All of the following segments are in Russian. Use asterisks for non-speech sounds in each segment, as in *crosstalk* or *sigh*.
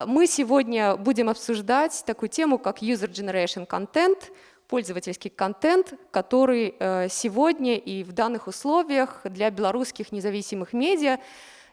Мы сегодня будем обсуждать такую тему, как User Generation Content, пользовательский контент, который э, сегодня и в данных условиях для белорусских независимых медиа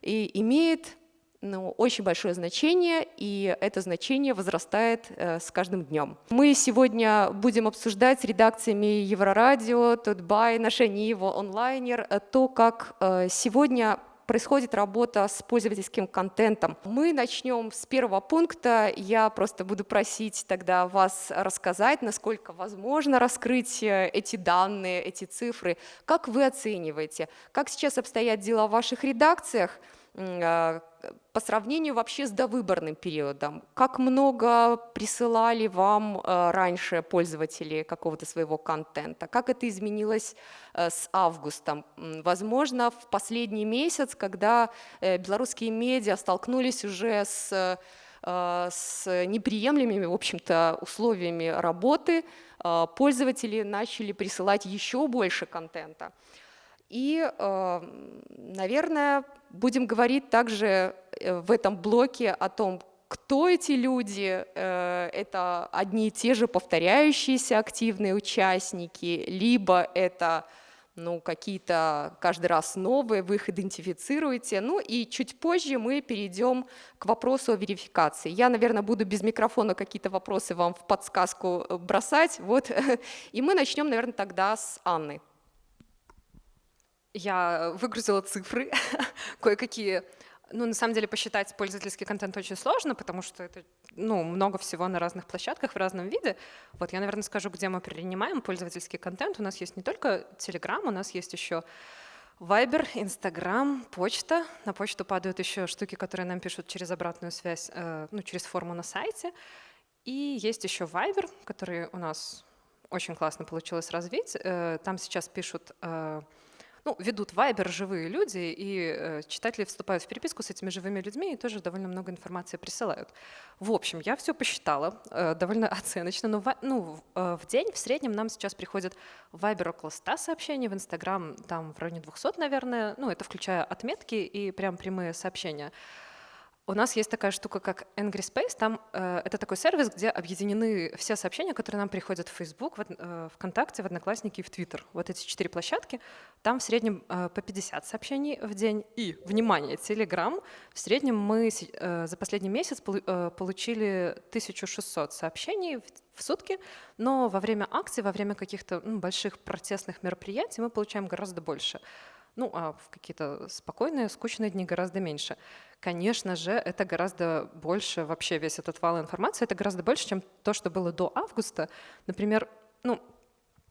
и имеет ну, очень большое значение, и это значение возрастает э, с каждым днем. Мы сегодня будем обсуждать с редакциями Еврорадио, Тутбай, Наша Нива, Онлайнер, э, то, как сегодня происходит работа с пользовательским контентом. Мы начнем с первого пункта. Я просто буду просить тогда вас рассказать, насколько возможно раскрыть э, эти данные, эти цифры. Как вы оцениваете? Как сейчас обстоят дела в ваших редакциях? А, по сравнению вообще с довыборным периодом, как много присылали вам э, раньше пользователи какого-то своего контента, как это изменилось э, с августом? Возможно, в последний месяц, когда э, белорусские медиа столкнулись уже с с неприемлемыми, в общем-то, условиями работы, пользователи начали присылать еще больше контента. И, наверное, Будем говорить также э, в этом блоке о том, кто эти люди, э, это одни и те же повторяющиеся активные участники, либо это ну, какие-то каждый раз новые, вы их идентифицируете. Ну и чуть позже мы перейдем к вопросу о верификации. Я, наверное, буду без микрофона какие-то вопросы вам в подсказку э, бросать. Вот. *laughs* И мы начнем, наверное, тогда с Анны. Я выгрузила цифры, *laughs* кое-какие. Ну, на самом деле, посчитать пользовательский контент очень сложно, потому что это ну, много всего на разных площадках в разном виде. Вот я, наверное, скажу, где мы принимаем пользовательский контент. У нас есть не только Telegram, у нас есть еще Viber, Instagram, почта. На почту падают еще штуки, которые нам пишут через обратную связь, э, ну, через форму на сайте. И есть еще Viber, который у нас очень классно получилось развить. Э, там сейчас пишут э, ну, ведут Вайбер живые люди, и э, читатели вступают в переписку с этими живыми людьми и тоже довольно много информации присылают. В общем, я все посчитала э, довольно *laughs* оценочно, но в, ну, э, в день в среднем нам сейчас приходит в Вайбер около 100 сообщений, в Инстаграм там в районе 200, наверное, ну, это включая отметки и прям прямые сообщения. У нас есть такая штука, как Angry Space. Там э, это такой сервис, где объединены все сообщения, которые нам приходят в Facebook, в, э, ВКонтакте, в Одноклассники и в Twitter. Вот эти четыре площадки. Там в среднем э, по 50 сообщений в день. И, внимание, Telegram. В среднем мы э, за последний месяц полу э, получили 1600 сообщений в, в сутки, но во время акций, во время каких-то ну, больших протестных мероприятий мы получаем гораздо больше. Ну, а в какие-то спокойные, скучные дни гораздо меньше. Конечно же, это гораздо больше, вообще весь этот вал информации, это гораздо больше, чем то, что было до августа. Например, ну,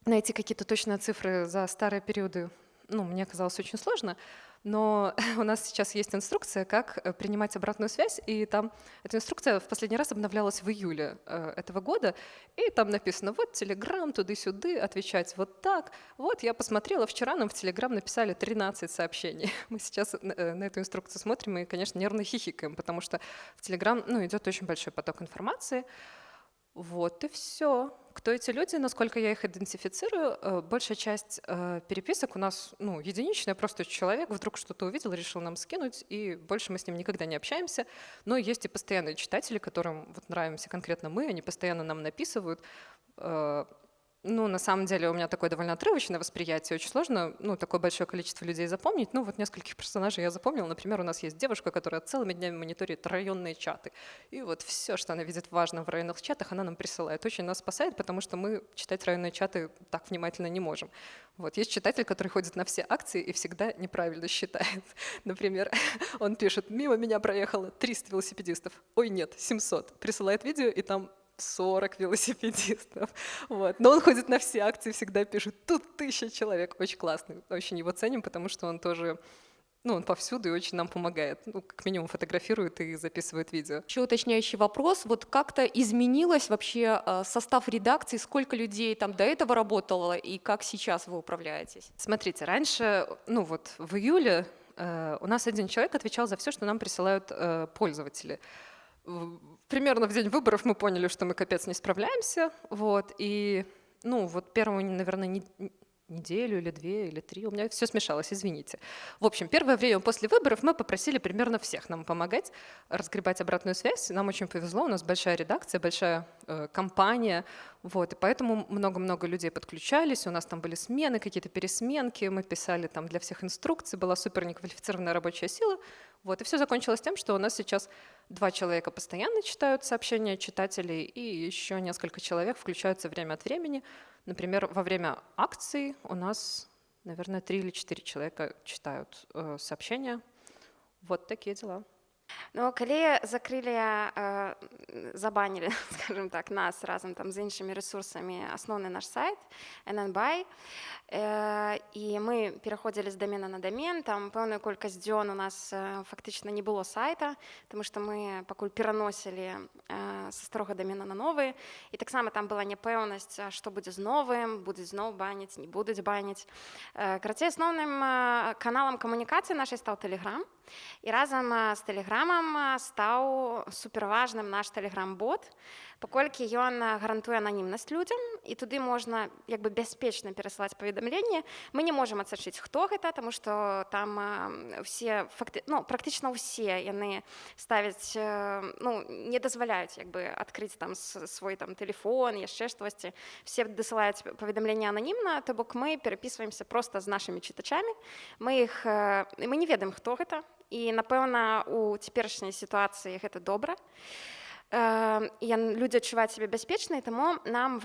найти какие-то точные цифры за старые периоды, ну, мне казалось очень сложно. Но *laughs* у нас сейчас есть инструкция, как э, принимать обратную связь, и там эта инструкция в последний раз обновлялась в июле э, этого года, и там написано, вот Телеграм, туды-сюды, отвечать вот так. Вот я посмотрела, вчера нам в Телеграм написали 13 сообщений. *laughs* Мы сейчас э, на эту инструкцию смотрим и, конечно, нервно хихикаем, потому что в Телеграм ну, идет очень большой поток информации, вот и все. Кто эти люди, насколько я их идентифицирую, э, большая часть э, переписок у нас ну, единичная, просто человек вдруг что-то увидел, решил нам скинуть, и больше мы с ним никогда не общаемся. Но есть и постоянные читатели, которым вот нравимся конкретно мы, они постоянно нам написывают, э, ну, на самом деле у меня такое довольно отрывочное восприятие, очень сложно ну, такое большое количество людей запомнить. Ну, вот нескольких персонажей я запомнила. Например, у нас есть девушка, которая целыми днями мониторит районные чаты. И вот все, что она видит важно в районных чатах, она нам присылает. Очень нас спасает, потому что мы читать районные чаты так внимательно не можем. Вот есть читатель, который ходит на все акции и всегда неправильно считает. *laughs* Например, *laughs* он пишет, мимо меня проехало 300 велосипедистов. Ой, нет, 700. Присылает видео, и там 40 велосипедистов. *laughs* Вот. Но он ходит на все акции, всегда пишет, тут тысяча человек. Очень классный, очень его ценим, потому что он тоже ну, он повсюду и очень нам помогает. Ну, как минимум фотографирует и записывает видео. Еще уточняющий вопрос. Вот как-то изменилось вообще э, состав редакции? Сколько людей там до этого работало и как сейчас вы управляетесь? Смотрите, раньше, ну вот в июле э, у нас один человек отвечал за все, что нам присылают э, пользователи примерно в день выборов мы поняли, что мы капец не справляемся. Вот, и ну, вот первую, наверное, не, неделю или две или три. У меня все смешалось, извините. В общем, первое время после выборов мы попросили примерно всех нам помогать, разгребать обратную связь. Нам очень повезло, у нас большая редакция, большая э, компания, вот, и поэтому много-много людей подключались, у нас там были смены, какие-то пересменки, мы писали там для всех инструкции, была супер неквалифицированная рабочая сила, вот, и все закончилось тем, что у нас сейчас два человека постоянно читают сообщения читателей, и еще несколько человек включаются время от времени. Например, во время акции у нас, наверное, три или четыре человека читают э, сообщения. Вот такие дела. Ну калі закрылі э, забанілі *laughs* скажем так нас разам там з іншымі ресурсамі асноўны наш сайт NNBай э, і мы пераходзілі з дамена на дамен там пэўную колькасць дзён у нас э, фактычна не было сайта тому что мы пакуль пераносілі э, са старога дамена на новы і таксама там была няпэўнасць што будзе з новым будуць зноў баніць не будуць баніць э, карацей асноўным э, каналам камунікацыі нашай стаў тэлеграм і разам з тэлеграмам стаў суперважным наш тэлеграм-бот паколькі ён гарантуе ананімнасць людзям і туды можна як бы бяспечна перасылаць паведамленне мы не можемм адсачыць хто гэта тому что там все факты ну практычна ўсе яны ставяць ну не дазваляюць як бы адкрыць там свой там телефон яшчэ штосьці все дасылаюць паведамленне ананімна то бок мы перапісваемся просто з нашими чытачамі мы іх мы не ведаем хто гэта. І напэўна у цяперашняй сітуацыі гэта добра. і людзі адчуваюць сябе бяспечнай таму нам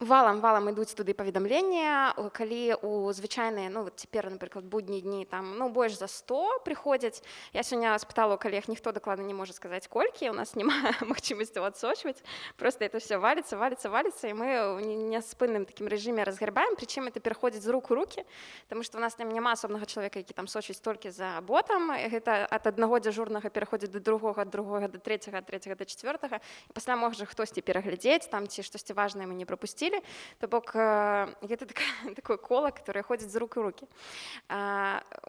валам валам ідуць туды паведамлення калі у звычайныя ну вот цяпер напрыклад будні дні там ну больш за 100 прыходзяць я сёння спытала калег ніхто дакладна не можа сказаць колькі у нас *laughs* няма магчымасцю адсочваць просто это все валится валится валится і мы няспынным такім рэжыме разгарбаем прычым это пераходзіць з рук у руки потому что у нас там няма асобнага чалавека які там сочыць толькі за ботам гэта ад аднаго дзяжурнага пераходзіць до другога другога до третьего третьего до четвертого пасля можа хтосьці пераглядзець там ці штосьці важное мы не пропусці стиле, то бок гэта *laughs* такое, кола, которое ходзіць з рук у руки.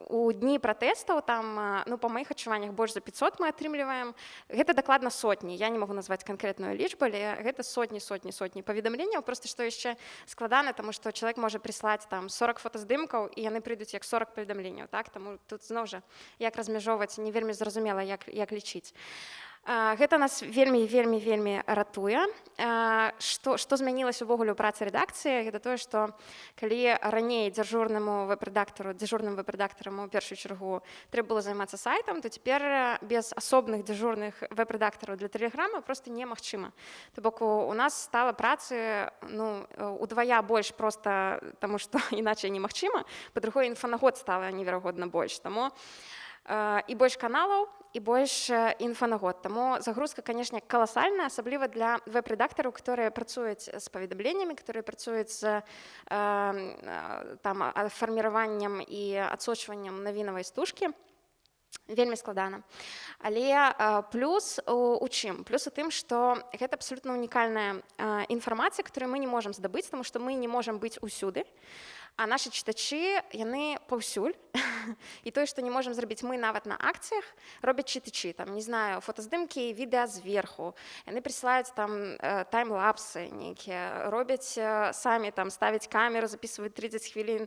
У дні пратэстаў там ну, па маіх адчуваннях больш за 500 мы атрымліваем. Гэта дакладна сотні. Я не могу назваць канкрэтную лічбу, але гэта сотні сотні сотні паведамленняў просто што яшчэ складана, таму што чалавек можа прыслаць там 40 фотаздымкаў і яны прыйдуць як 40 паведамленняў. Так? Таму тут зноў жа як размяжоўваць не вельмі зразумела, як, як лічыць. Гэта нас вельмі вельмі вельмі ратуе. Што, што змянілася увогуле ў працы рэдакцыі, гэта тое, што калі раней дзяжурнаму веб-рэдактару дзяжурным веб-рэдактарам у першую чаргу трэба было займацца сайтам, то цяпер без асобных дзяжурных веб-рэдактараў для тэлеграма проста немагчыма. То бок у нас стала працы ну, удвая больш проста *laughs* таму што *laughs* іначай немагчыма, па-другое інфанагод стала неверагодна больш. Таму і больш каналаў і больш інфа на год. Таму загрузка канешне каласальная асабліва для веб-рэдактараў которые працуюць з паведамленнямі которые працуюць з там фарміраваннем і адсочваннем навінавай стужкі вельмі складана але плюс у чым плюс у тым што гэта абсолютно унікальная інфармацыя которую мы не можемм здабыць тому што мы не можемм быць усюды. а наши чытачы яны паўсюль. *laughs* І тое што не можемм зрабіць мы нават на акцыях робяць чытачы. Там не знаю фотаздымкі відэа зверху. Яны прысылаюць там тайм-лапсы нейкія. Робяць самі там ставяць камеру записываюць 30 хвілін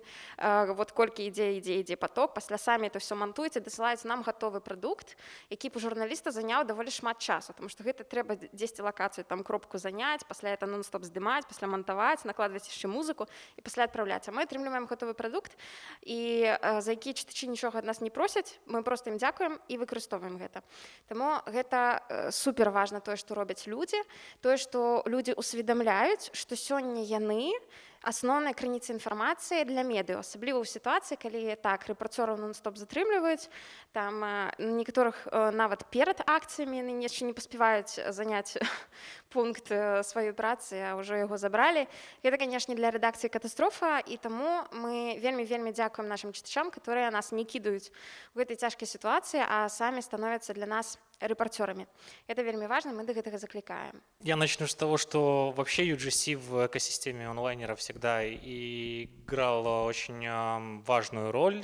вот колькі ідзе ідзе ідзе поток пасля самі это все мантуеце дасылаюць нам гатовы прадукт які у журналіста заняў даволі шмат часу тому что гэта трэба дзесьці лакацыю там кропку заняць пасля это нон-стоп здымаць пасля мантаваць накладваць яшчэ музыку і пасля адпраўляць. А мы атрымліваем гатовы прадукт і за які чытачы нічога ад нас не просяць мы просто ім дзякуем і выкарыстоўваем гэта. Таму гэта супер важна тое што робяць людзі тое што людзі усведамляюць што сёння яны асноўнай крыніцы інфармацыі для медыа асабліва ў сітуацыі калі так рэпрацёраў нон-стоп затрымліваюць там некаторых нават перад акцыямі яны яшчэ не паспяваюць заняць *laughs* пункт сваёй працы а ўжо яго забралі гэта канешне для рэдакцыі катастрофа і таму мы вельмі вельмі дзякуем нашим чытачам которые нас не кідаюць у гэтай цяжкай сітуацыі а самі становяцца для нас репортерами. Это вельми важно, мы до этого закликаем. Я начну с того, что вообще UGC в экосистеме онлайнера всегда играл очень важную роль.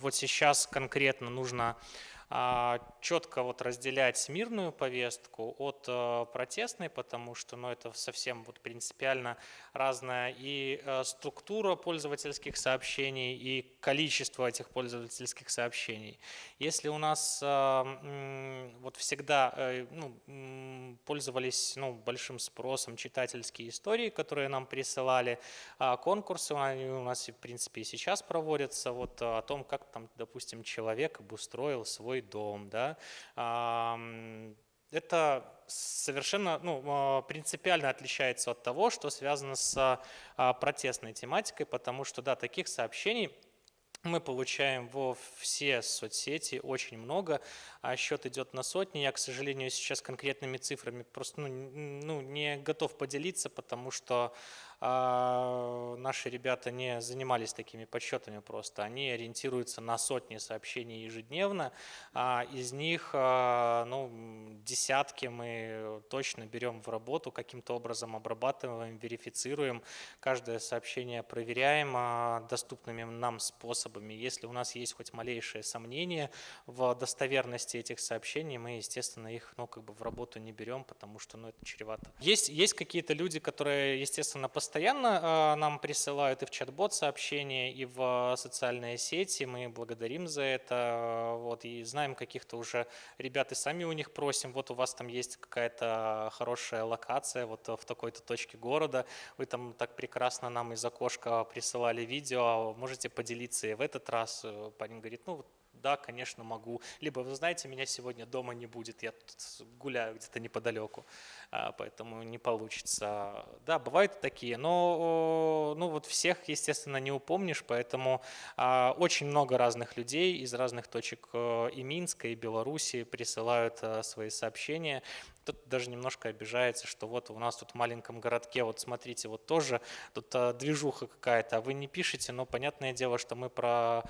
Вот сейчас конкретно нужно а, четко вот разделять мирную повестку от э, протестной, потому что ну, это совсем вот принципиально разная и э, структура пользовательских сообщений, и количество этих пользовательских сообщений. Если у нас э, вот всегда ну, пользовались ну, большим спросом читательские истории, которые нам присылали, а конкурсы они у нас, в принципе, и сейчас проводятся, вот о том, как там, допустим, человек обустроил свой дом, да, это совершенно ну, а, принципиально отличается от того, что связано с а, протестной тематикой, потому что, да, таких сообщений мы получаем во все соцсети очень много, а счет идет на сотни. Я, к сожалению, сейчас конкретными цифрами просто ну, ну, не готов поделиться, потому что а, наши ребята не занимались такими подсчетами просто. Они ориентируются на сотни сообщений ежедневно. А из них а, ну, десятки мы точно берем в работу, каким-то образом обрабатываем, верифицируем. Каждое сообщение проверяем а, доступными нам способами. Если у нас есть хоть малейшее сомнение в достоверности этих сообщений, мы, естественно, их ну, как бы в работу не берем, потому что ну, это чревато. Есть, есть какие-то люди, которые, естественно, постоянно постоянно а, нам присылают и в чат-бот сообщения, и в социальные сети. Мы благодарим за это. Вот, и знаем каких-то уже ребят, и сами у них просим, вот у вас там есть какая-то хорошая локация вот в такой-то точке города, вы там так прекрасно нам из окошка присылали видео, можете поделиться и в этот раз. Парень говорит, ну да, конечно, могу. Либо, вы знаете, меня сегодня дома не будет, я тут гуляю где-то неподалеку, а, поэтому не получится. Да, бывают такие, но ну, вот всех, естественно, не упомнишь, поэтому а, очень много разных людей из разных точек э, и Минска, и Беларуси присылают э, свои сообщения кто-то даже немножко обижается, что вот у нас тут в маленьком городке, вот смотрите, вот тоже тут а, движуха какая-то, а вы не пишете, но понятное дело, что мы про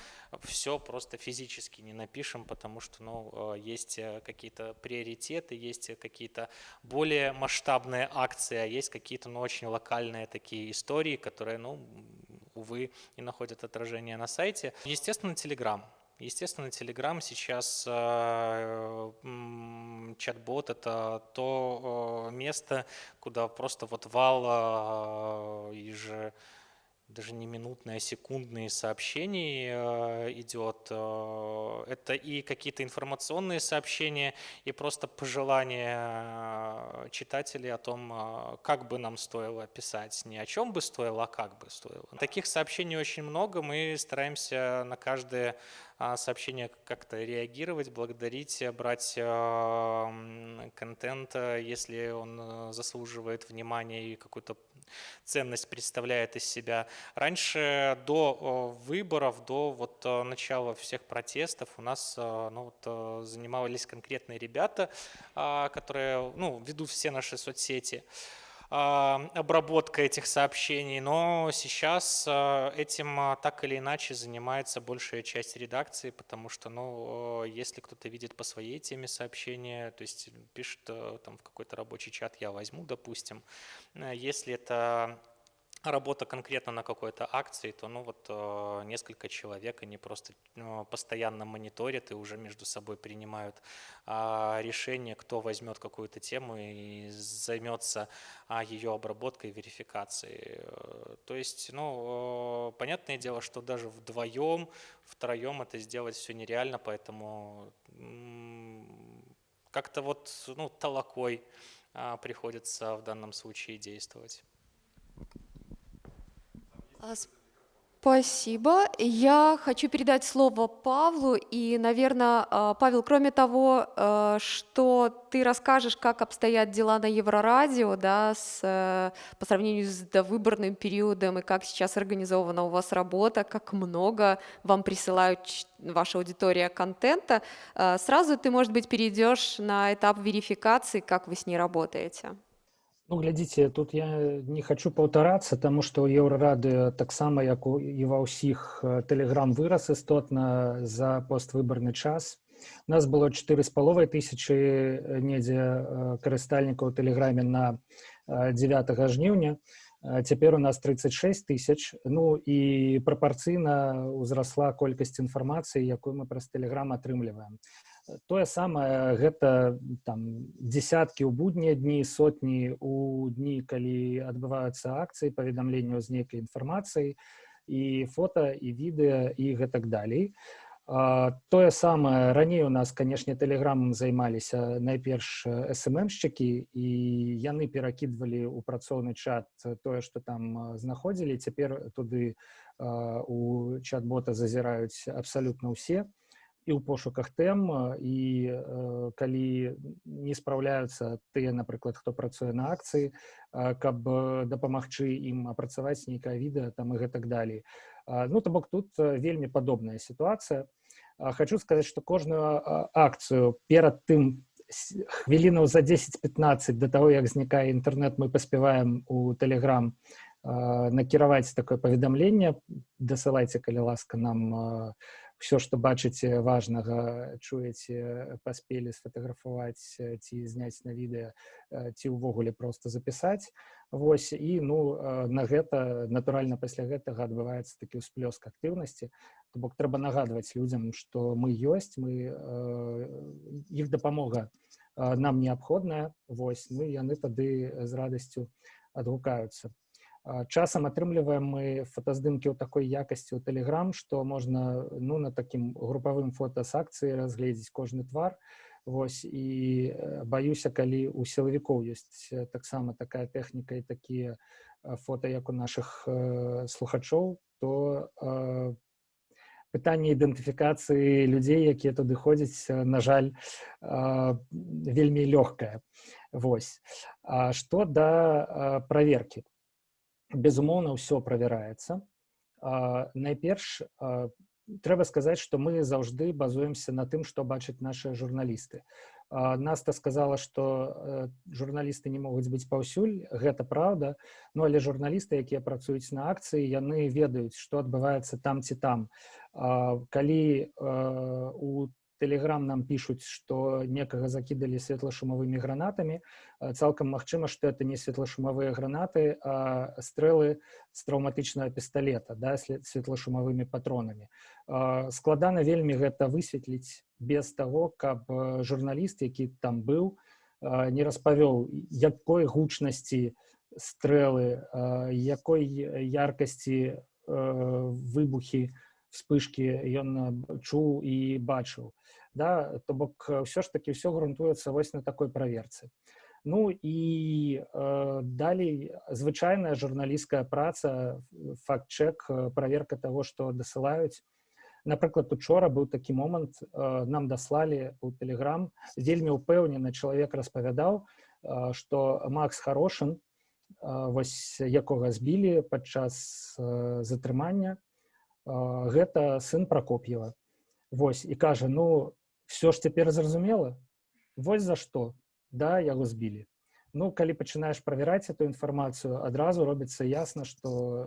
все просто физически не напишем, потому что ну, а, есть э, какие-то приоритеты, есть какие-то более масштабные акции, а есть какие-то ну, очень локальные такие истории, которые, ну, увы, не находят отражения на сайте. Естественно, Telegram. Естественно, Telegram сейчас э, чат-бот это то э, место, куда просто вот вал э, и же даже не минутные, а секундные сообщения э, идет. Э, это и какие-то информационные сообщения, и просто пожелания э, читателей о том, как бы нам стоило писать. Не о чем бы стоило, а как бы стоило. Таких сообщений очень много. Мы стараемся на каждое сообщение как-то реагировать, благодарить, брать контент, если он заслуживает внимания и какую-то ценность представляет из себя. Раньше до выборов, до вот начала всех протестов у нас ну, вот, занимались конкретные ребята, а, которые ну, ведут все наши соцсети обработка этих сообщений, но сейчас этим так или иначе занимается большая часть редакции, потому что, ну, если кто-то видит по своей теме сообщения, то есть пишет э, там в какой-то рабочий чат, я возьму, допустим, э, если это работа конкретно на какой-то акции, то ну вот э, несколько человек, они просто э, постоянно мониторят и уже между собой принимают э, решение, кто возьмет какую-то тему и займется э, ее обработкой, верификацией. То есть, ну, э, понятное дело, что даже вдвоем, втроем это сделать все нереально, поэтому э, как-то вот ну, толокой э, приходится в данном случае действовать. А, спасибо. Я хочу передать слово Павлу. И, наверное, а, Павел, кроме того, а, что ты расскажешь, как обстоят дела на Еврорадио да, с, э, по сравнению с довыборным периодом и как сейчас организована у вас работа, как много вам присылают ваша аудитория контента, сразу ты, может быть, перейдешь на этап верификации, как вы с ней работаете. Ну, глядзіце тут я не хочу паўтарацца таму што еўрарады таксама як у і ва ўсіх тэлеграм вырас істотна за поствыбарны час у нас было чатыры з паловай тысячы недзе карыстальнікаў тэлеграме на 9 жніўня цяпер у нас 36 тысяч ну і прапарцыйна ўзрасла колькасць інфармацыі якую мы праз тэлеграм атрымліваем тое самае гэта там десяткі ў буднія дні сотні у дні калі адбываюцца акцыі паведамленняў з нейкай інфармацыі і фото і відэа і гэтак далей. Тое самае раней у нас канешне тэлеграмам займаліся найперш сммшчыкі і яны перакідвалі ў працоўны чат тое што там знаходзілі. Цяпер туды у чат-бота зазіраюць абсалютна ўсе і ў пошуках тэм і э, калі не спраўляюцца тыя напрыклад хто працуе на акцыі каб дапамагчы ім апрацаваць нейкае відэа там і гэтак далей ну то бок тут вельмі падобная сітуацыя хочу сказаць што кожную акцыю перад тым хвілінаў за 10-15 до того як знікае інтэрнэт мы паспяваем у телеграм накіраваць такое паведамленне дасылайце калі ласка нам у все что бачыце важнага чуеце паспелі сфотаграфаваць ці зняць на відэа ці ўвогуле просто запісаць. Вось і ну на гэта натуральна пасля гэтага адбываецца такі ўсплёск актыўнасці. То бок трэба нагадваць людзям што мы ёсць мы іх дапамога нам неабходная. Вось ну яны тады з радасцю адгукаюцца часам атрымліваем мы фотаздымкі ў такой якасці ў телеграм што можна ну на такім групавым фота з акцыі разгледзець кожны твар. Вось і баюся калі у сілавікоў ёсць таксама такая тэхніка і такія фото як у наших слухачоў то пытанне ідэнтыфікацыі людзей якія туды ходзяць на жаль вельмі лёгкая Вось што да праверкі безумоўна ўсё правяраецца найперш трэба сказаць што мы заўжды базуемся на тым што бачаць наши журналісты наста сказала што э, журналісты не могуць быць паўсюль гэта праўда ну але журналісты якія працуюць на акцыі яны ведаюць што адбываецца там ці там калі э, у Телеграм нам пишут, что некого закидали светлошумовыми гранатами. Цалком магчыма, что это не светлошумовые гранаты, а стрелы с травматычнага пистолета, да, светлошумовыми патронами. Складана вельмі гэта высветліць без того, каб журналіст, які там быў, не распавёл, якой гучнасці стрэлы, якой яркасці выбухі, вспышки ён чуў і бачыў да то бок ўсё ж таки ўсё грунтуецца вось на такой праверцы ну і э, далей звычайная журналісцкая праца факт-чек праверка того что дасылаюць напрыклад учора быў такі момант э, нам даслалі у телеграм вельмі упэўнены чалавек распавядаў э, что макс хорошын э, вось якога збілі падчас э, затрымання гэта сын прокоп'ева Вось і кажа ну все ж цяпер зразумела вось за што да яго збілі ну калі пачынаеш правяраць эту інфармацыю адразу робіцца ясна что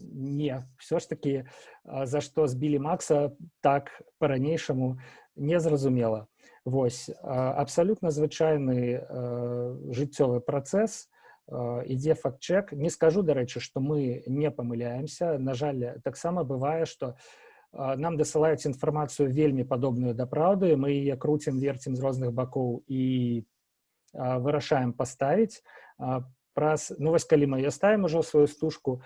не все ж таки за што збілі макса так по-ранейшаму незразумела Вось абсалютна звычайны жыццёвы працэс ідзе факт-чек не скажу дарэчы што мы не памыляемся на жаль таксама бывае што нам дасылаюць інфармацыю вельмі падобную да праўды мы яе круцім верцем з розных бакоў і вырашаем паставіць праз ну вось калі мы я ставім ужо сваю стужку.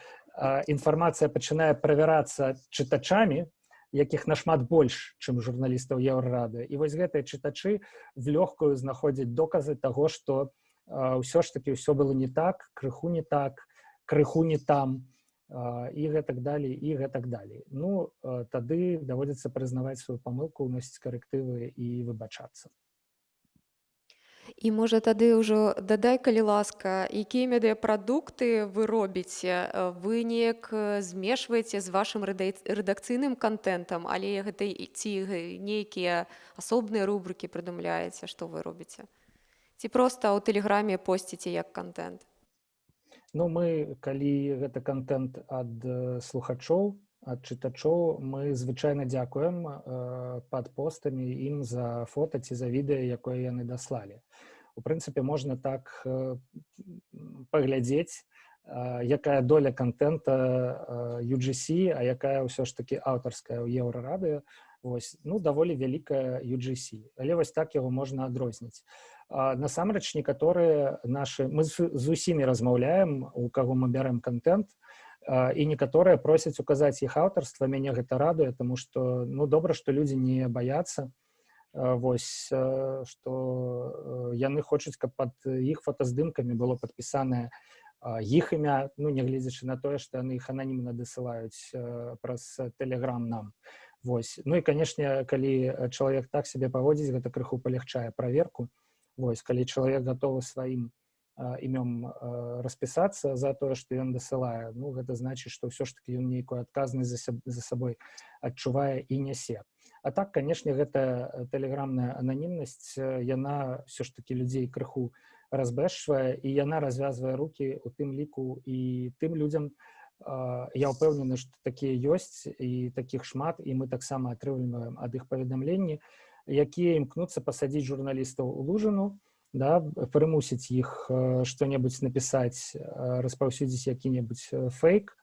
Інфармацыя пачынае правярацца чытачамі якіх нашмат больш чым журналістаў еўрарады. І вось гэтыя чытачы в лёгкую знаходзяць доказы таго што ўсё ж таки ўсё было не так крыху не так крыху не там і гэтак далей і гэтак далей ну тады даводзіцца прызнаваць сваю памылку уносіць карэктывы і выбачацца. І можа тады ўжо дадай калі ласка якія медыяпрадукты вы робіце? Вы неяк змешваеце з вашым рэдакцыйным контентам але гэта ці нейкія асобныя рубрыкі прыдумляеце што вы робіце? Ці проста ў тэлеграме посціце як контент Ну мы калі гэта контент ад слухачоў ад чытачоў мы звычайна дзякуем э, пад постамі ім за фота ці за відэа якое яны даслалі. У прынцыпе можна так э, паглядзець э, якая доля контента UGC а якая ўсё ж таки аўтарская ў еўрарадыё. Вось ну даволі вялікая UGC але вось так яго можна адрозніць насамрэч некаторыя наши мы з усімі размаўляем у каго мы бярем контент і некаторыя просяць указаць іх аўтарства мяне гэта радуе тому что ну добра что людзі не баяцца вось что яны хочуць каб под іх фотаздымкамі было падпісанае іх імя ну нягледзячы на тое што яны іх ананімна дасылаюць праз тэлеграм нам Вось ну і канешне калі чалавек так сябе паводзіць гэта крыху палягчае праверку Вось калі чалавек гатовы сваім імём распісацца за тое што ён дасылае ну гэта значыць што ўсё ж таки ён нейкую адказнасць за, за сабой адчувае і нясе а так канешне гэта тэлеграмная ананімнасць яна все ж таки людзей крыху разбэшвае і яна развязвае руки у тым ліку і тым людзям я ўпэўнены што такія ёсць і такіх шмат і мы таксама атрымліваем ад іх паведамленні Якія імкнуцца пасадзіць журналістаў у лужыну да, прымусіць іх што-небудзь напісаць распаўсюдзіць які-небудзь фейк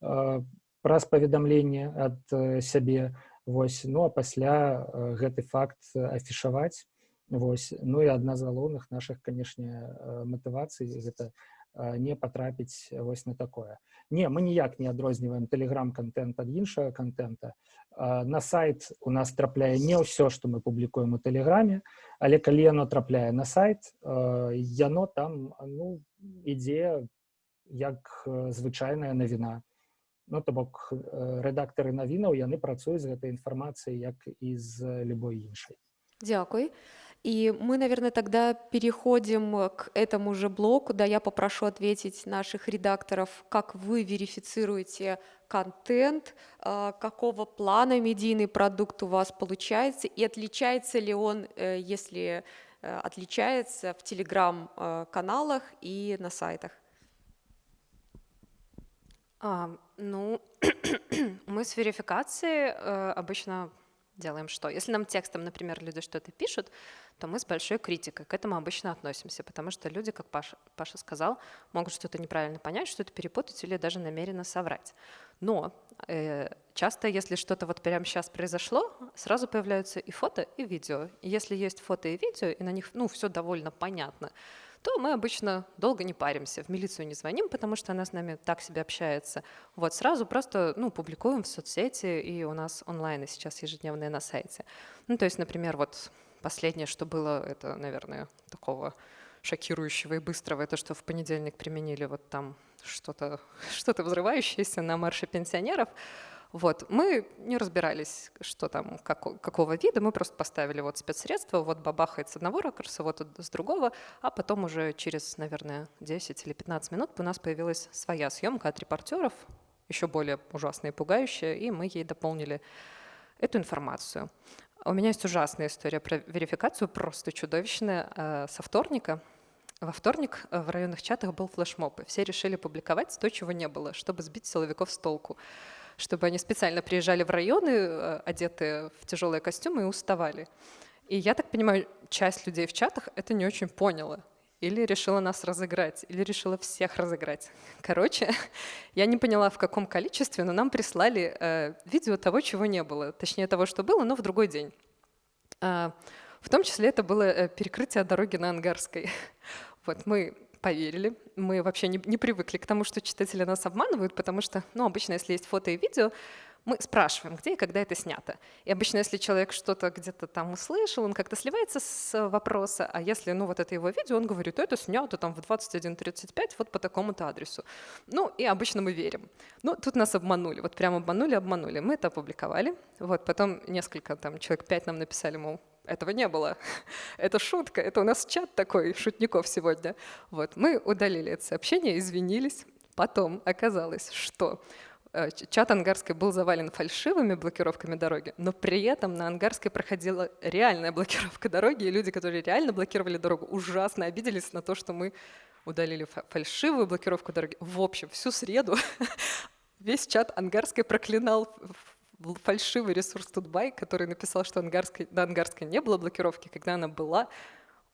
праз паведамленне ад сябе вось ну а пасля гэты факт афішаваць вось. Ну і адна з галоўных наших канешне матывацый гэта не патрапіць вось на такое. Не мы ніяк не адрозніваем тэлеграм-контент ад іншага контента на сайт у нас трапляе не ўсё што мы публікуем у тэлеграме але калі яно трапляе на сайт яно там ну ідзе як звычайная навіна. Ну то бок рэдактары навінаў яны працуюць з гэтай інфармацыяй як і з любой іншай. Дзякуй И мы, наверное, тогда переходим к этому же блоку. Да, я попрошу ответить наших редакторов, как вы верифицируете контент, а, какого плана медийный продукт у вас получается, и отличается ли он, э, если э, отличается в телеграм-каналах и на сайтах. А, ну, *clears throat* мы с верификацией э, обычно делаем что? Если нам текстом, например, люди что-то пишут, то мы с большой критикой к этому обычно относимся, потому что люди, как Паша, Паша сказал, могут что-то неправильно понять, что-то перепутать или даже намеренно соврать. Но э, часто, если что-то вот прямо сейчас произошло, сразу появляются и фото, и видео. И если есть фото и видео, и на них ну, все довольно понятно, то мы обычно долго не паримся, в милицию не звоним, потому что она с нами так себе общается. Вот сразу просто ну, публикуем в соцсети, и у нас онлайн сейчас ежедневные на сайте. Ну, то есть, например, вот последнее, что было, это, наверное, такого шокирующего и быстрого, это что в понедельник применили вот там что-то *laughs* что, -то, взрывающееся на марше пенсионеров. Вот. Мы не разбирались, что там, как, какого вида, мы просто поставили вот спецсредства, вот бабахает с одного ракурса, вот с другого, а потом уже через, наверное, 10 или 15 минут у нас появилась своя съемка от репортеров, еще более ужасная и пугающая, и мы ей дополнили эту информацию. У меня есть ужасная история про верификацию, просто чудовищная, э, со вторника. Во вторник э, в районных чатах был флешмоб, и все решили публиковать то, чего не было, чтобы сбить силовиков с толку чтобы они специально приезжали в районы, э, одетые в тяжелые костюмы, и уставали. И я так понимаю, часть людей в чатах это не очень поняла. Или решила нас разыграть, или решила всех разыграть. *laughs* Короче, *laughs* я не поняла, в каком количестве, но нам прислали э, видео того, чего не было. Точнее, того, что было, но в другой день. Э, в том числе это было э, перекрытие дороги на Ангарской. *laughs* Вот мы поверили. Мы вообще не, не привыкли к тому, что читатели нас обманывают, потому что, ну, обычно, если есть фото и видео, мы спрашиваем, где и когда это снято. И обычно, если человек что-то где-то там услышал, он как-то сливается с вопроса, а если, ну, вот это его видео, он говорит, это снято там в 21.35 вот по такому-то адресу. Ну, и обычно мы верим. Ну, тут нас обманули, вот прямо обманули, обманули. Мы это опубликовали, вот, потом несколько, там, человек пять нам написали, мол, этого не было. *laughs* Это шутка, это у нас чат такой шутников сегодня. Вот, мы удалили это сообщение, извинились. Потом оказалось, что чат Ангарской был завален фальшивыми блокировками дороги, но при этом на Ангарской проходила реальная блокировка дороги, и люди, которые реально блокировали дорогу, ужасно обиделись на то, что мы удалили фальшивую блокировку дороги. В общем, всю среду *laughs* весь чат Ангарской проклинал фальшивый ресурс Тутбай, который написал, что Ангарской, на Ангарской не было блокировки, когда она была,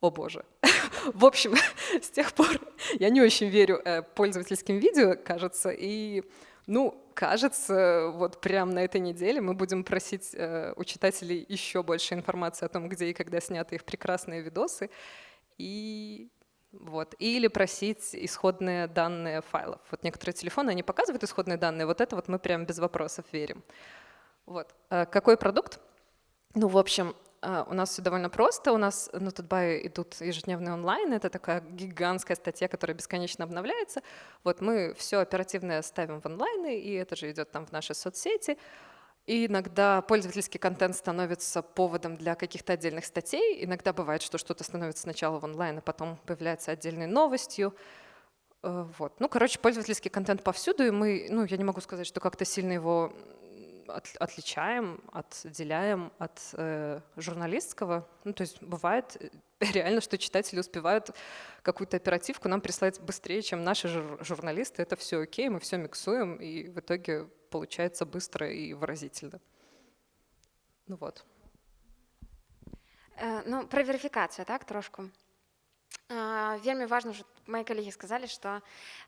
о боже. *laughs* В общем, *laughs* с тех пор я не очень верю э, пользовательским видео, кажется, и, ну, кажется, вот прямо на этой неделе мы будем просить э, у читателей еще больше информации о том, где и когда сняты их прекрасные видосы. И вот. Или просить исходные данные файлов. Вот некоторые телефоны, они показывают исходные данные, вот это вот мы прям без вопросов верим. Вот. А какой продукт? Ну, в общем, у нас все довольно просто. У нас на Тутбае идут ежедневные онлайн. Это такая гигантская статья, которая бесконечно обновляется. Вот мы все оперативное ставим в онлайны, и это же идет там в наши соцсети. И иногда пользовательский контент становится поводом для каких-то отдельных статей. Иногда бывает, что что-то становится сначала в онлайн, а потом появляется отдельной новостью. Э, вот. Ну, короче, пользовательский контент повсюду, и мы, ну, я не могу сказать, что как-то сильно его от, отличаем, отделяем от э, журналистского. Ну, то есть бывает э, *laughs* реально, что читатели успевают какую-то оперативку нам прислать быстрее, чем наши жур журналисты. Это все окей, мы все миксуем, и в итоге получается быстро и выразительно. Ну вот. Э, ну, про верифікацію, так, трошку. Вельмі важна что мои коллеги сказали что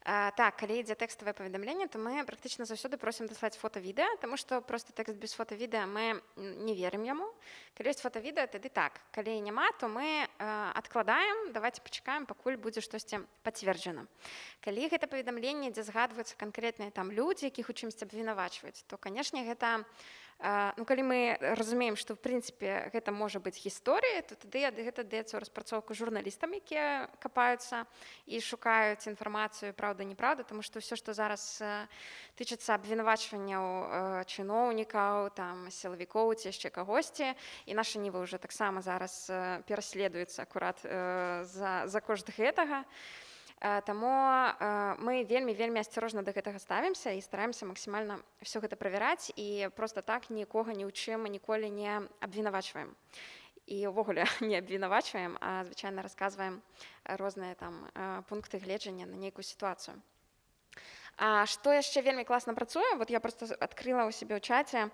так калі ідзе тэкставае паведамленне то мы практычна заўсёды просім даслаць фото відэа тому что просто тэкст без фото відэа мы не верым яму калі ёсць фото відэа тады так. Калі няма то мы адкладаем давайте пачакаем пакуль будзе штосьці пацверджана калі гэта паведамленне дзе згадваюцца канкрэтныя там людзі якіх у чымсьці абвінавачваюць то канешне гэта ну калі мы разумеем што в прынцыпе гэта можа быць гісторыя то тады ад гэта даецца ў распрацоўку журналістам якія капаюцца і шукаюць інфармацыю праўда неправда тому што ўсё што зараз тычыцца абвінавачванняў чыноўнікаў там сілавікоў ці яшчэ кагосьці і наша нівы ўжо таксама зараз пераследуецца акурат за за кошт гэтага. то Таму мы вельмі вельмі асцярожна да гэтага ставімся і стараемся максімальна все гэта правяраць і просто так нікога ні ў чым ніколі не абвінавачваем і ўвогуле *laughs* не абвінавачваем а звычайна расказваем розныя там пункты гледжання на нейкую сітуацыю А што яшчэ вельмі класна працуе вот я просто адкрыла ў сябе ў чаце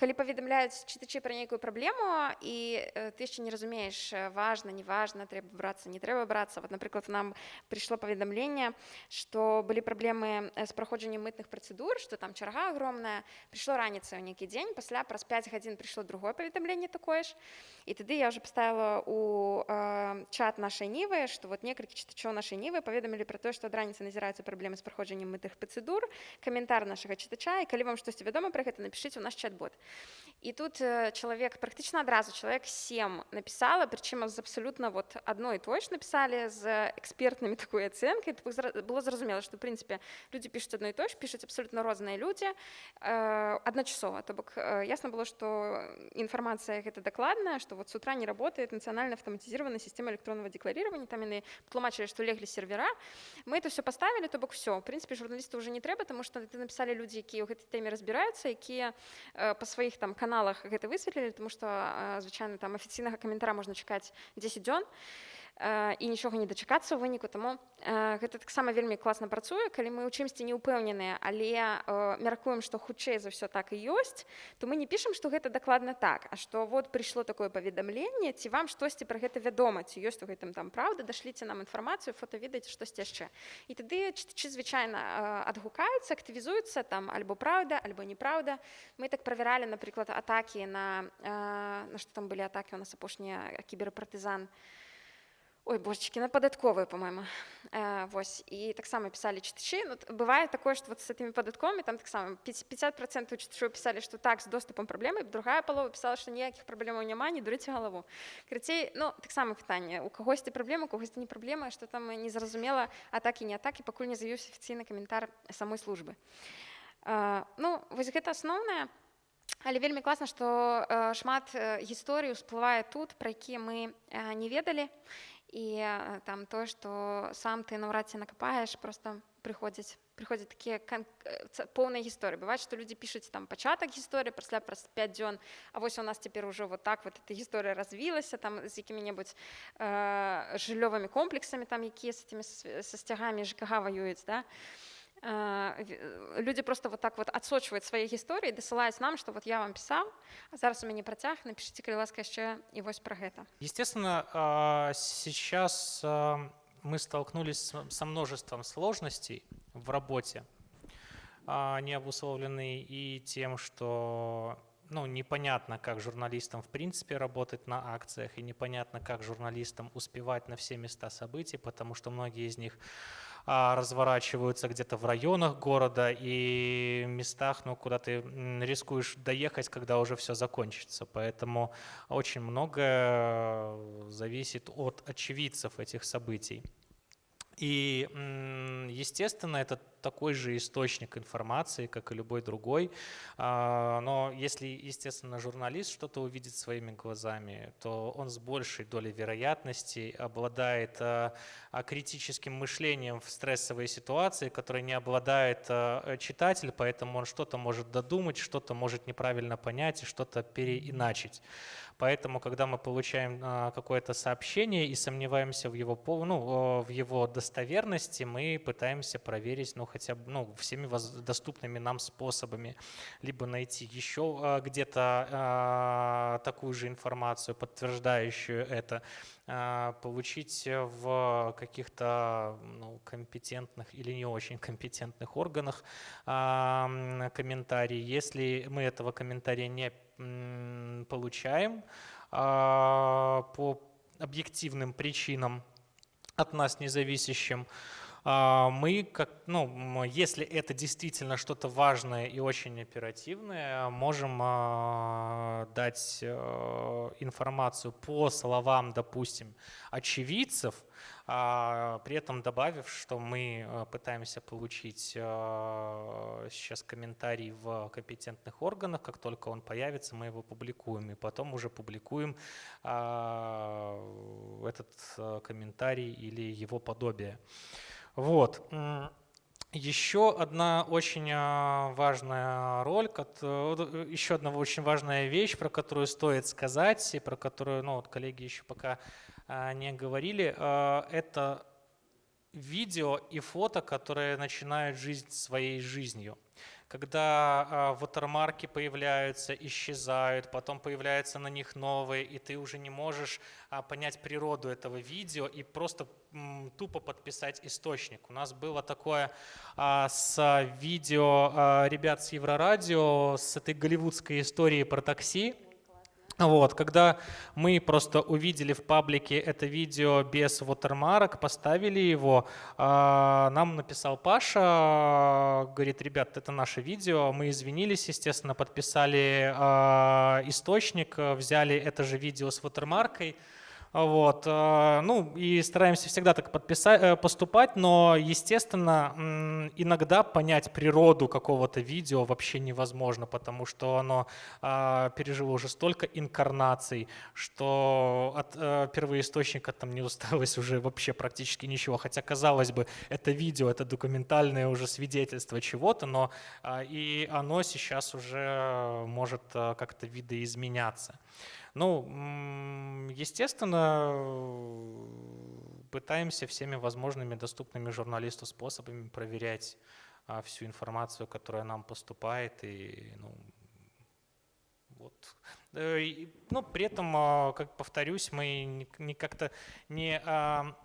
калі паведамляюць чытачы пра нейкую праблему і ты яшчэ не разумееш важна неважна трэба брацца не трэба брацца вот напрыклад нам прыйшло паведамленне што былі праблемы з праходжаннем мытных працэдур што там чарга огромная прыйшло раніцай у нейкі дзень пасля праз 5 гадзін прыйшло другое паведамленне такое ж і тады я уже паставила у чат нашай нівы што вот некалькі чытачоў нашай нівы паведамілі пра тое што ад раніцы назіраюцца праблемы з праходжаннем мытых працэдур каментар нашага чытача і калі вам штосьці вядома пра гэта напішыце ў наш чат-бот і тут чалавек практычна адразу чалавек 7 напісала прычым з абсалютна вот адной той ж напісалі з экспертнымі такой *laughs* ацэнкай было зразумела што прынцыпе людзі пішуць адной той ж пішуць абсалютна розныя людзі адначасова то бок ясна было што інфармацыя гэта дакладная што вот с утра не работает нацыянальна автоматизированная система электронного декларирования там яны тлумачылі што леглі сервера мы это все поставили то бок все все в прынцыпе журналісту уже не трэба тому что ты написали людзі якія ў гэтай тэме разбіраюцца якія па сваіх там каналах гэта высветлілі тому что звычайна там афіцыйнага каментара можна чакаць 10 дзён і і нічога не дачакацца ў выніку таму гэта таксама вельмі класна працуе калі мы ў чымсьці не ўпэўненыя але мяркуем што хутчэй за ўсё так і ёсць то мы не пішам што гэта дакладна так а што вот прыйшло такое паведамленне ці вам штосьці пра гэта вядома ці ёсць у гэтым там праўда дашліце нам інфармацыю фото ведаць штосьці яшчэ і тады чытачы звычайна адгукаюцца актывізуюцца там альбо праўда альбо неправда. Мы так правяралі напрыклад атакі на на што там былі атакі у нас апошнія кіберпартызан. на Ой, божечки, на падатковую, по-мойму. Э, вось. І таксама пісалі чытачы. Ну, бывае такое, што вот з гэтымі падатковымі там таксама 50% чытачоў пісалі, што так з доступам праблемы, другая палова пісала, што ніякіх праблемаў няма, не дурыце галаву. Крыцей, ну таксама пытанне. У кагосьці праблема, кагосьці не праблема, што там незразумела атакі не атакі, пакуль не з'явіўся афіцыйны каментар самой службы. Э, ну вось гэта асноўнае. Але вельмі класна, што э, шмат э, гісторый ўсплывае тут, пра якія мы э, не ведалі і там тое што сам ты наўрад ці накапаеш просто прыходзяць прыходзяць такія поўныя гісторыі бываць што людзі пішуць там пачатак гісторыі пасля праз 5 дзён А вось у нас цяпер ужо вот так вот эта гісторыя развілася там з якімі-небудзь э, жыллёвымі комплексамі там якія з этими са сцягамі жКга ваююць да. і люди просто вот так вот отсочивают свои гісторыі дасылаюць нам что вот я вам писал а зараз у мяне працяг напишите калі ласка яшчэ і вось про гэта естественно сейчас мы столкнулись со множеством сложностей в работе а, не обусловлены и тем, что ну, непонятно, как журналистам в принципе работать на акциях, и непонятно, как журналистам успевать на все места событий, потому что многие из них а, разворачиваются где-то в районах города и местах, ну, куда ты рискуешь доехать, когда уже все закончится. Поэтому очень многое зависит от очевидцев этих событий. И, естественно, это такой же источник информации, как и любой другой. А, но если, естественно, журналист что-то увидит своими глазами, то он с большей долей вероятности обладает а, а, критическим мышлением в стрессовой ситуации, которой не обладает читатель, поэтому он что-то может додумать, что-то может неправильно понять и что-то переиначить. Поэтому, когда мы получаем какое-то сообщение и сомневаемся в его, ну, в его достоверности, мы пытаемся проверить, ну, хотя бы ну, всеми доступными нам способами, либо найти еще а, где-то а, такую же информацию, подтверждающую это, а, получить в каких-то ну, компетентных или не очень компетентных органах комментарий. Если мы этого комментария не получаем по объективным причинам, от нас независящим, мы, как, ну, если это действительно что-то важное и очень оперативное, можем а, дать э, информацию по словам, допустим, очевидцев, а, при этом добавив, что мы пытаемся получить сейчас комментарий в компетентных органах, как только он появится, мы его публикуем, и потом уже публикуем этот комментарий или его подобие. Вот. Еще одна очень а, важная роль, э, еще одна очень важная вещь, про которую стоит сказать, и про которую ну, вот коллеги еще пока а, не говорили, а, это видео и фото, которые начинают жизнь своей жизнью когда э, ватермарки появляются, исчезают, потом появляются на них новые, и ты уже не можешь э, понять природу этого видео и просто тупо подписать источник. У нас было такое э, с видео ребят с Еврорадио, с этой голливудской историей про такси, вот, когда мы просто увидели в паблике это видео без watermark, поставили его, а, нам написал Паша, говорит, ребят, это наше видео, мы извинились, естественно, подписали а, источник, взяли это же видео с watermarkой, вот. Э, ну и стараемся всегда так подписать, э, поступать, но, естественно, иногда понять природу какого-то видео вообще невозможно, потому что оно а, пережило уже столько инкарнаций, что от э, первоисточника там не усталось уже вообще практически ничего. Хотя, казалось бы, это видео, это документальное уже свидетельство чего-то, но и оно сейчас уже может как-то видоизменяться. Ну, естественно, пытаемся всеми возможными доступными журналисту способами проверять а, всю информацию, которая нам поступает. И, ну, вот. Э, но при этом, а, как повторюсь, мы не как-то не а,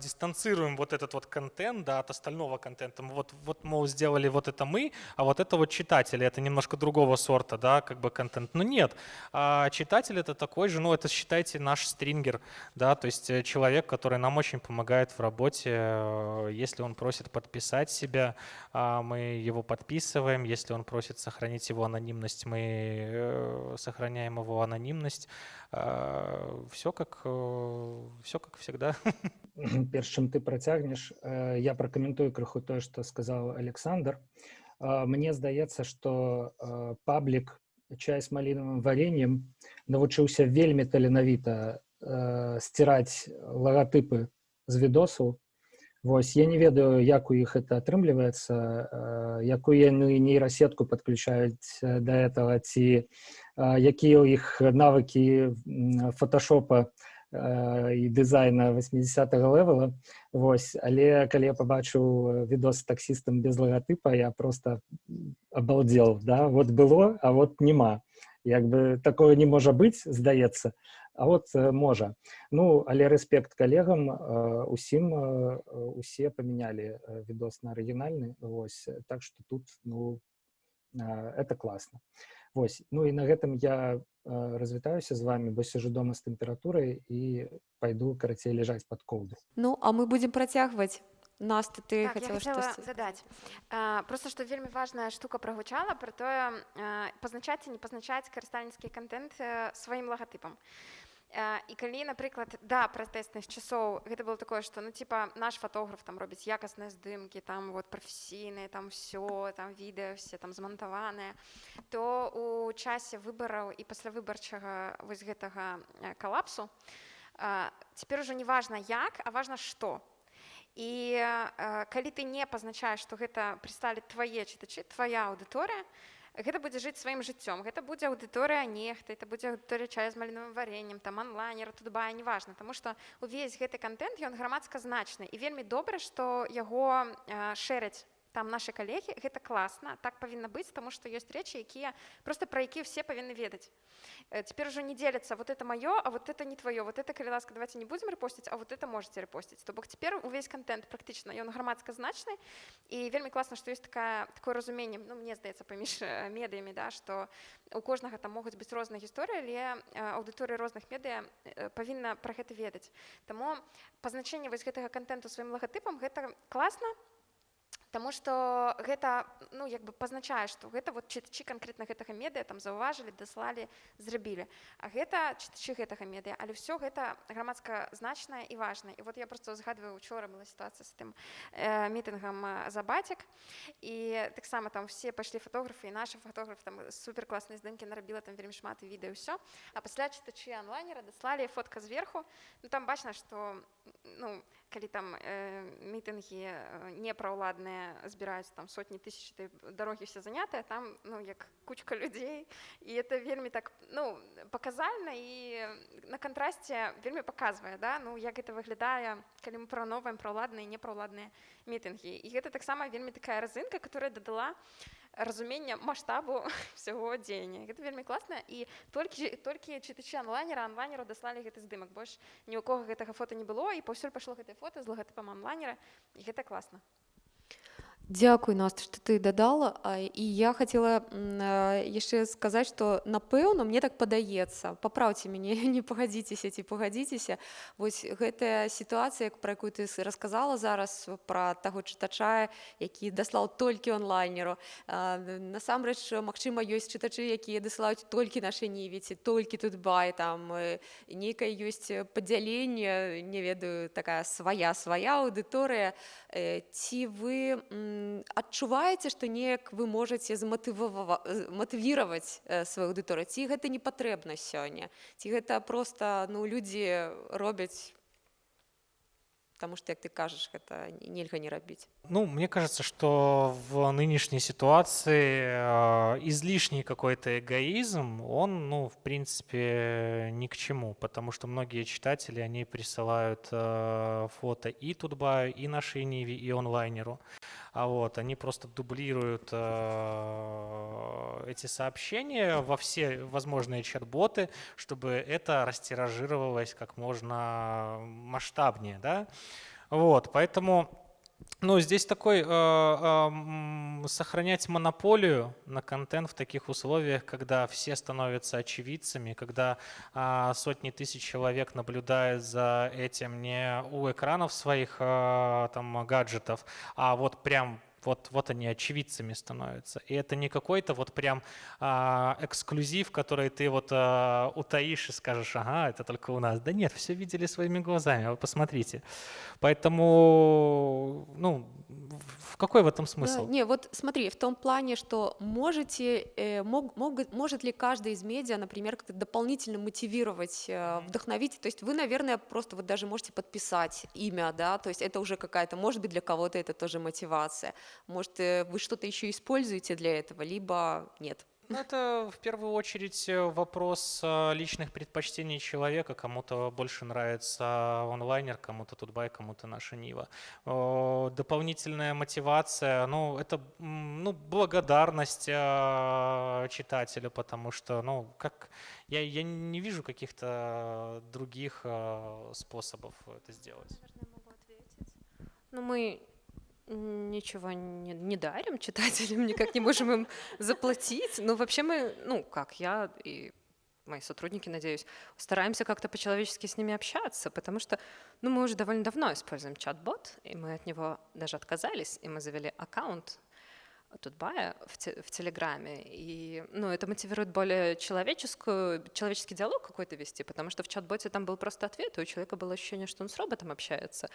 дистанцируем вот этот вот контент да, от остального контента. Вот, вот, мол, сделали вот это мы, а вот это вот читатели, это немножко другого сорта, да, как бы контент. Но нет, а читатель это такой же, ну, это считайте наш стрингер, да, то есть э, человек, который нам очень помогает в работе. Э, если он просит подписать себя, а, мы его подписываем. Если он просит сохранить его анонимность, мы э, сохраняем его анонимность. А, все как, все как всегда. *laughs* *clears throat* перш чым ты працягнеш э, я пракаментую крыху тое што сказаў Александр мне здаецца што э, паблік чай з малінавым вареннем навучыўся вельмі таленавіта э, сціраць лагатыпы з відосу Вось я не ведаю як у іх это атрымліваецца якую яны нейрасетку подключаюць да этого ці якія ў іх навыкі фотошопа і дызайна 80 левела. Вось але калі я пабачыў відос таксістам без лагатыпа я проста обалдел да? Вось было а вось няма. Як бы такое не можа быць здаецца А от э, можа. Ну але рэспект калегам усім усе памянялі відос на арыгінальны Вось так что тут ну это класна Вось ну і на гэтым я развітаюся з вами бо сижу дома з тэмпературай і пойду карацей ляжаць под колду. Ну а мы будем працягваць Настя, ты так, хотела, я хотела что дадаць а, просто што вельмі важная штука прагучала про тое пазначаць і не пазначаць карыстальніцкі контент сваім лагатыпам і калі напрыклад да пратэсных часоў гэта было такое что ну типа наш фотограф там робіць якасныя здымкі там вот прафесійныя там все там відэо все там змантаваныя то у часе выбараў і паслявыбарчага вось гэтага калапсу цяпер ужо не важна як а важна што і калі ты не пазначаеш што гэта прысталі твае чытачы твоя аўдыторыя то гэта будзе жыць сваім жыццём гэта будзе аўдыторыя нехта это будзе аўдыторыя чая з маліновым вареннем там онлайнера тутбая неважна тому что увесь гэты контент ён грамадска значны. І вельмі добра што яго шэраць там наши калегі гэта класна так павінна быць тому что ёсць рэчы якія просто пра якія все павінны ведаць теперь уже не делятся вот это маё а вот это не твоё вот это калі ласка давайте не будем рэпосціць а вот это можете рэпосціць то бок цяпер увесь контент практычна ён грамадска значны і вельмі класна что есть такая такое разуменне ну мне здаецца паміж медыямі да что у кожнага там могуць быць розныя гісторыі але аўдыторыі розных медыа павінна пра гэта ведаць таму пазначэнне вось гэтага контенту сваім лагатыпам гэта класна Таму што гэта ну, як бы пазначае, што гэта вот чытачы канкрэтна гэтага медыа там заўважылі, даслалі, зрабілі. А гэта чытачы гэтага медыа, але ўсё гэта грамадска значнае і важнае. І вот я проста згадваю учора была сітуацыя з тым э, мітынгам за бацік. І таксама там все пайшлі фатографы і нашы фатограф там суперкласныя здымкі нарабіла там вельмі шмат відэо ўсё. А пасля чытачы онлайнера даслалі фотка зверху. Ну, там бачна, што ну, калі там э, мітынгі э, непраўладныя збіраюць там сотні тысяч дарогі все занятыя там ну як кучка *laughs* людзей і это вельмі так ну паказальна і на кантрасце вельмі паказвае да. Ну як это выглядае калі мы прановаем праўладныя непраўладныя мітынгі і гэта таксама вельмі такая разынка которая дадала разумення маштабу *laughs* всяго дзеяння гэта вельмі класна і толькі толькі чытачы онлайнера онлайнеру даслалі гэты здымак больш ні ў кого гэтага фото не было і паўсюль пайшло гэтае фото з лагатыпам онлайнера. І гэта класна Дзякуй Наста што ты дадала і я хацела яшчэ сказаць што напэўна мне так падаецца папраўце мяне не пагадзіцеся ці пагадзіцеся вось гэтая сітуацыя пра якую ты расказала зараз пра таго чытача які даслаў толькі онлайнеру. Насамрэч магчыма ёсць чытачы якія дасылаюць толькі нашы нівіці толькі тут бай там нейкая ёсць падзяленне не ведаю такая свая свая аўдыторыя ці вы не адчуваеце што неяк вы можаце зматывіраваць сваю аўдыторыю ці гэта не патрэбна сёння ці гэта просто ну людзі робяць потому что, как ты кажешь, это нельзя не рабить. Ну, мне кажется, что в нынешней ситуации э, излишний какой-то эгоизм, он, ну, в принципе, ни к чему, потому что многие читатели, они присылают э, фото и Тутбаю, и нашей Ниве, и онлайнеру. А вот, они просто дублируют э, эти сообщения во все возможные чат-боты, чтобы это растиражировалось как можно масштабнее, да. Вот, поэтому ну, здесь такой э, э, сохранять монополию на контент в таких условиях, когда все становятся очевидцами, когда э, сотни тысяч человек наблюдают за этим не у экранов своих э, там гаджетов, а вот прям вот, вот они очевидцами становятся. И это не какой-то вот прям а, эксклюзив, который ты вот а, утаишь и скажешь, ага, это только у нас. Да нет, все видели своими глазами, вы посмотрите. Поэтому, ну, в какой в этом смысл? Да, не, вот смотри, в том плане, что можете, э, мог, мог, может ли каждый из медиа, например, как-то дополнительно мотивировать, э, вдохновить, то есть вы, наверное, просто вот даже можете подписать имя, да, то есть это уже какая-то, может быть, для кого-то это тоже мотивация, может, э, вы что-то еще используете для этого, либо нет. Ну, это в первую очередь э, вопрос э, личных предпочтений человека. Кому-то больше нравится онлайнер, кому-то Тутбай, кому-то наша Нива. Дополнительная мотивация, ну, это ну, благодарность читателя, потому что, ну, как я, я не вижу каких-то других способов это сделать. Наверное, могу ответить. Ну, мы ничего не, не дарим читателям, никак не можем им заплатить. Но вообще мы, ну как, я и мои сотрудники, надеюсь, стараемся как-то по-человечески с ними общаться, потому что ну, мы уже довольно давно используем чат-бот, и мы от него даже отказались, и мы завели аккаунт Тутбая в, те, в Телеграме. И ну, это мотивирует более человеческую, человеческий диалог какой-то вести, потому что в чат-боте там был просто ответ, и у человека было ощущение, что он с роботом общается.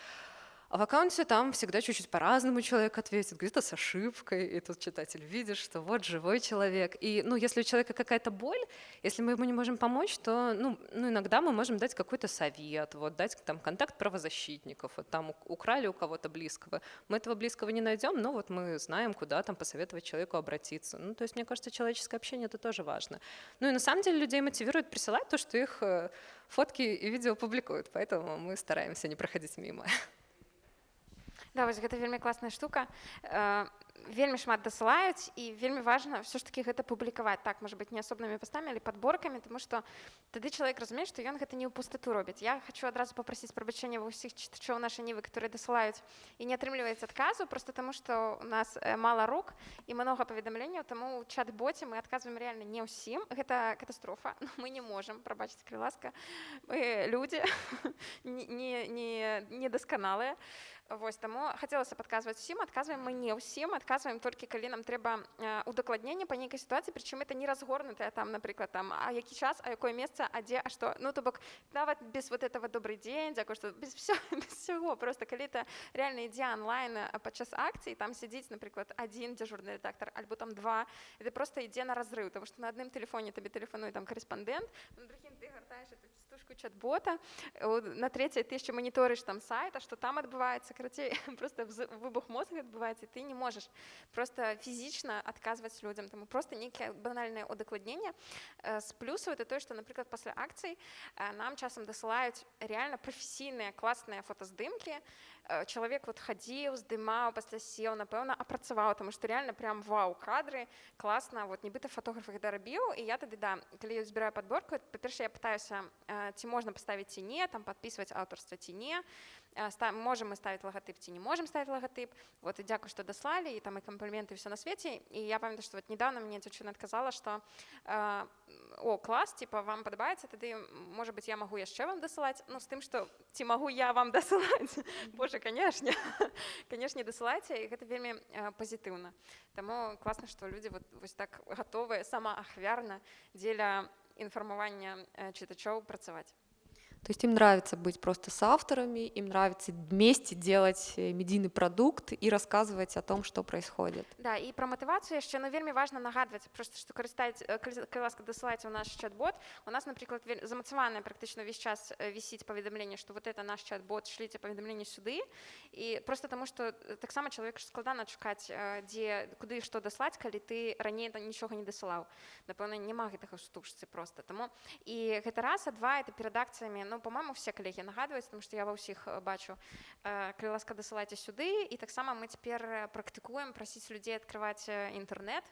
А в аккаунте там всегда чуть-чуть по-разному человек ответит, где-то с ошибкой, и тут читатель видит, что вот живой человек. И ну, если у человека какая-то боль, если мы ему не можем помочь, то ну, ну, иногда мы можем дать какой-то совет, вот, дать там, контакт правозащитников, вот, там украли у кого-то близкого. Мы этого близкого не найдем, но вот мы знаем, куда там посоветовать человеку обратиться. Ну, то есть, мне кажется, человеческое общение — это тоже важно. Ну и на самом деле людей мотивирует присылать то, что их э, фотки и видео публикуют, поэтому мы стараемся не проходить мимо. *laughs* Да, вось гэта вельмі класная штука. Э, вельмі шмат дасылаюць і вельмі важна все ж таки гэта публікаваць так может быть не асобнымі пастамі але подборкамі тому что тады чалавек разумее што ён гэта не ў пустоту робіць я хочу адразу попросіць прабачэння ва ўсіх чытачоў нашай нівы которые дасылаюць і не атрымліваецца адказу просто тому что у нас э, мала рук і много паведамленняў таму чат-боце мы адказваем реально не ўсім гэта катастрофа *laughs* мы не можем прабачыць калі ласка мы людзі *laughs* не не недасканалыя Вось таму хацелася падказваць усім адказваем мы не ўсім адказваем толькі калі нам трэба удакладнення па нейкай сітуацыі прычым это не разгорнутая там напрыклад там а які час а якое месца а дзе а што ну то бок нават без вот этого добрый дзень дзякую што без все *laughs* без всего просто калі это реально ідзе онлайн падчас акцыі там сядзіць напрыклад один дзяжурны редактор альбо там два это просто ідзе на разрыв тому что на адным телефоне табе тэлефануе там карэспандэнт на другим ты гартаеш эту стужку чат-бота на третьей ты яшчэ маніторыш там сайта что там адбываецца карацей *laughs* просто выбух мозга адбываецца ты не можаш просто фізічна адказваць людзям таму просто нейкае банальнае удакладненне з э, плюсаў это тое што напрыклад пасля акцый э, нам часам дасылаюць реально прафесійныя класныя фотаздымкі Э, чалавек вот хадзіў здымаў пасля сеў напэўна апрацаваў тому что реально прям вау кадры класна вот нібыта фотограф гэта рабіў і я тады да калі я збіраю подборку па-перша я пытаюся ці можна паставіць ці не там подписывать аўтарства ці не можем мы ставить логотип ці не можем ставить логотип вот і дзякую что даслалі і там і кампліменты все на свеце і я памятаю что вот недавно мне дзяўчына адказала что э, о класс типа вам падабаецца тады может быть я могу яшчэ вам дасылаць ну з тым что ці могу я вам дасылаць Боже конечно *laughs* конечно дасылайце і гэта вельмі э, пазітыўна Таму класна что люди вот вось так готовыя сама ахвярна дзеля інфармавання э, чытачоў працаваць То есть им нравится быть просто с авторами, им нравится вместе делать э, медийны продукт і расказваць о том, што происходит. Да і пра матывацыю яшчэ ну, вельмі важна нагадваць просто што карыстаць э, ласка дасылаць у наш чат-бот. У нас, напрыклад, замацаваная практычна весь час э, вісіць паведамленне, што вот это наш чат-бот шліце паведамленне сюды і просто таму што таксама чалавек складана чакаць дзе куды што даслаць, калі ты раней нічога не дасылаў. Напэўна, няма гэтага штучцы проста таму і гэта раз, а два это перадакцыямі ну по-моему все калегі нагадваюць тому что я ва ўсіх бачу калі ласка дасылайце сюды і таксама мы цяпер практыкуем прасіць людзей открываць інтэрнет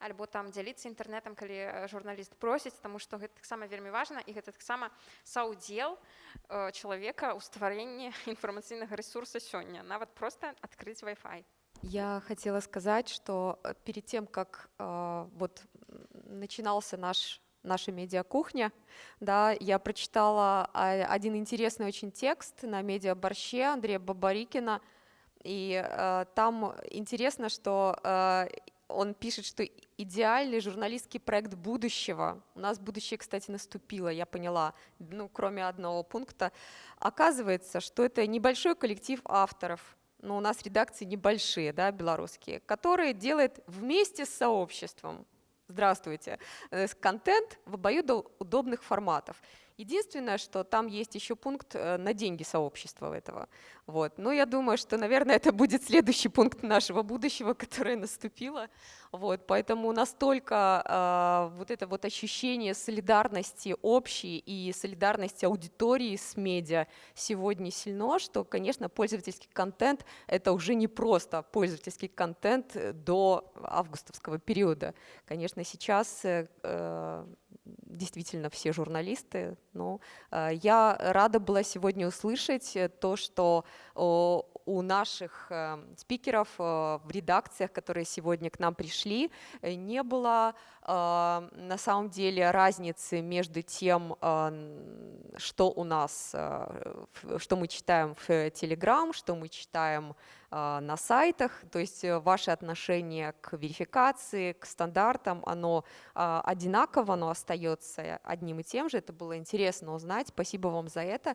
альбо там дзяліцца інтэрнетам калі журналіст просіць тому что гэта таксама вельмі важна і гэта таксама саўдзел чалавека ў стварэнні інфармацыйнага *laughs* ресурса сёння нават просто открыть Wi-Fi. Я хотела сказать, что перед тем, как э, вот начинался наш наша медиакухня, да, я прочитала а, один интересный очень текст на медиаборще Андрея Бабарикина, и э, там интересно, что э, он пишет, что идеальный журналистский проект будущего, у нас будущее, кстати, наступило, я поняла, ну, кроме одного пункта, оказывается, что это небольшой коллектив авторов, но у нас редакции небольшие, да, белорусские, которые делают вместе с сообществом, здравствуйте, э, контент в обоюдоудобных форматов. Единственное, что там есть еще пункт э, на деньги сообщества этого. Вот. Но я думаю, что, наверное, это будет следующий пункт нашего будущего, *laughs* которое наступило. Вот. Поэтому настолько э, вот это вот ощущение солидарности общей и солидарности аудитории с медиа сегодня сильно, что, конечно, пользовательский контент — это уже не просто пользовательский контент до августовского периода. Конечно, сейчас э, э действительно все журналисты. Но э, я рада была сегодня услышать э, то, что у наших э, спикеров в редакциях, которые сегодня к нам пришли, не было на самом деле разницы между тем, что у нас, что мы читаем в Telegram, что мы читаем на сайтах, то есть э, ваше отношение к верификации, к стандартам, оно одинаково, оно остается одним и тем же. Это было интересно узнать. Спасибо вам за это.